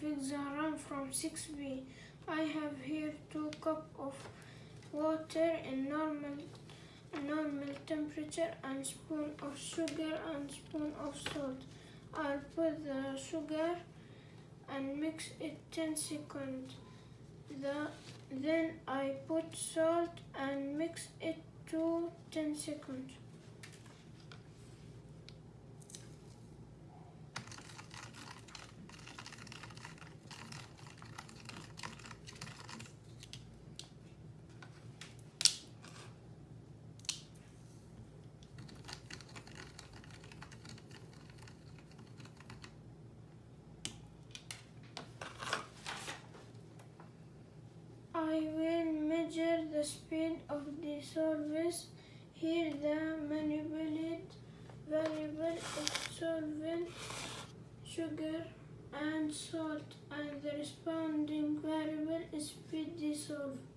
fix the from 6b. I have here 2 cup of water in normal normal temperature and spoon of sugar and spoon of salt. I'll put the sugar and mix it 10 seconds. The, then I put salt and mix it to 10 seconds. I will measure the speed of the solvents. Here the manipulated variable is solvent, sugar and salt and the responding variable is speed dissolved.